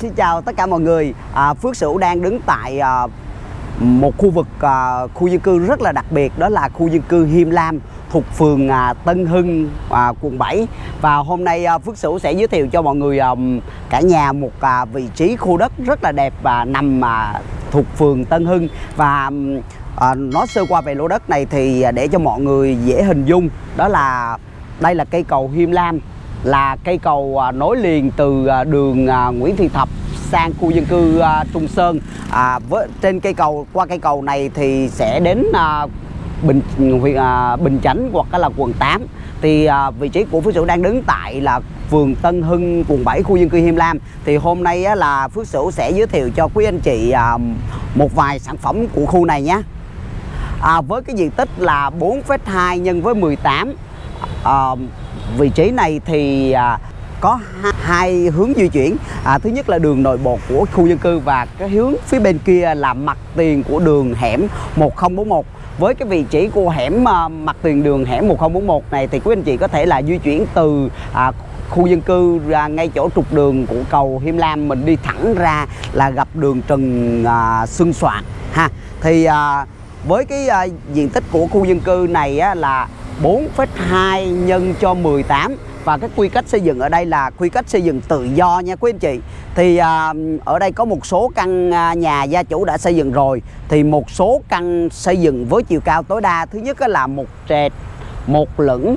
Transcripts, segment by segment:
xin chào tất cả mọi người. À, Phước Sửu đang đứng tại à, một khu vực à, khu dân cư rất là đặc biệt đó là khu dân cư Hiêm Lam thuộc phường à, Tân Hưng à, quận 7 và hôm nay à, Phước Sửu sẽ giới thiệu cho mọi người à, cả nhà một à, vị trí khu đất rất là đẹp và nằm à, thuộc phường Tân Hưng. Và à, nói sơ qua về lô đất này thì à, để cho mọi người dễ hình dung đó là đây là cây cầu Hiêm Lam là cây cầu à, nối liền từ à, đường à, Nguyễn Thị Thập sang khu dân cư Trung Sơn. À, với trên cây cầu qua cây cầu này thì sẽ đến à, Bình huyện à, Bình Chánh hoặc là quận 8 thì à, vị trí của Phước Sửu đang đứng tại là phường Tân Hưng quận 7 khu dân cư Hiêm Lam. Thì hôm nay á, là Phước Sửu sẽ giới thiệu cho quý anh chị à, một vài sản phẩm của khu này nhé. À, với cái diện tích là 4,2 nhân với 18 à, vị trí này thì à, có hai hướng di chuyển. À, thứ nhất là đường nội bộ của khu dân cư và cái hướng phía bên kia là mặt tiền của đường hẻm 1041 với cái vị trí của hẻm à, mặt tiền đường hẻm 1041 này thì quý anh chị có thể là di chuyển từ à, khu dân cư ra ngay chỗ trục đường của cầu Hiêm Lam. Mình đi thẳng ra là gặp đường Trần à, Xuân Soạn ha. Thì à, với cái à, diện tích của khu dân cư này á, là 4,2 nhân cho 18 và cái quy cách xây dựng ở đây là quy cách xây dựng tự do nha quý anh chị. Thì à, ở đây có một số căn à, nhà gia chủ đã xây dựng rồi. Thì một số căn xây dựng với chiều cao tối đa thứ nhất là một trệt một lửng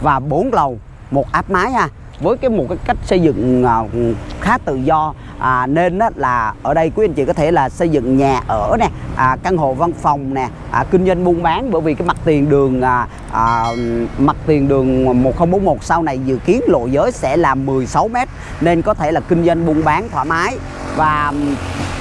và bốn lầu một áp mái ha với cái một cái cách xây dựng à, khá tự do à, nên á, là ở đây quý anh chị có thể là xây dựng nhà ở nè à, căn hộ văn phòng nè à, kinh doanh buôn bán. Bởi vì cái mặt tiền đường à, à, mặt tiền đường 1041 sau này dự kiến lộ giới sẽ là 16 m nên có thể là kinh doanh buôn bán thoải mái. Và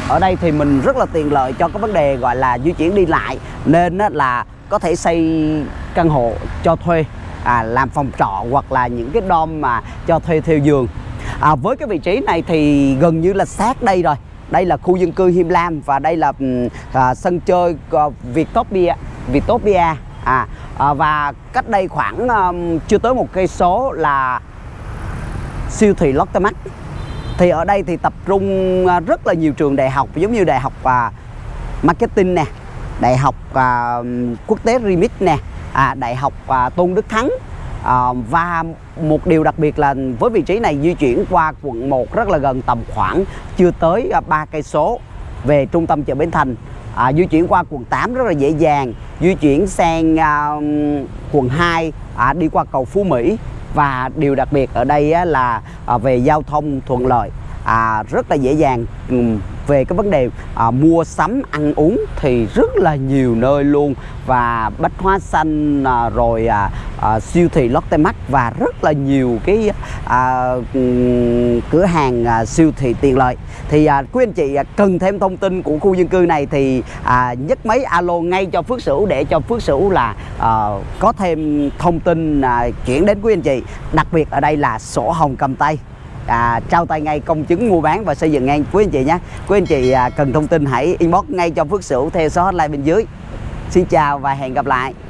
ở đây thì mình rất là tiện lợi cho cái vấn đề gọi là di chuyển đi lại. Nên á, là có thể xây căn hộ cho thuê à, làm phòng trọ hoặc là những cái dom mà cho thuê theo giường. À, với cái vị trí này thì gần như là sát đây rồi. Đây là khu dân cư Him Lam và đây là à, sân chơi ờ, à, Vietopia Vietopia à, à và cách đây khoảng à, chưa tới một cây số là siêu thị Lotte Mart thì ở đây thì tập trung à, rất là nhiều trường đại học giống như đại học à, marketing nè đại học à, quốc tế remit nè à, đại học à, tôn đức thắng. À, và một điều đặc biệt là với vị trí này di chuyển qua quận 1 rất là gần tầm khoảng chưa tới à, ba cây số về trung tâm chợ Bến Thành. À, di chuyển qua quận 8 rất là dễ dàng di chuyển sang à, quận 2 à, đi qua cầu Phú Mỹ. Và điều đặc biệt ở đây á, là à, về giao thông thuận lợi à, rất là dễ dàng. Về cái vấn đề à, mua sắm ăn uống thì rất là nhiều nơi luôn. Và bách hóa xanh à, rồi à, à, siêu thị Lotte Mart và rất là nhiều cái à, cửa hàng à, siêu thị tiện lợi. Thì à, quý anh chị à, cần thêm thông tin của khu dân cư này thì à, nhấc máy alo ngay cho Phước Sửu để cho Phước Sửu là à, có thêm thông tin à, chuyển đến quý anh chị. Đặc biệt ở đây là sổ hồng cầm tay à, trao tay ngay công chứng mua bán và xây dựng ngay. Quý anh chị nhé. Quý anh chị à, cần thông tin hãy inbox ngay cho Phước Sửu theo số hotline bên dưới. Xin chào và hẹn gặp lại.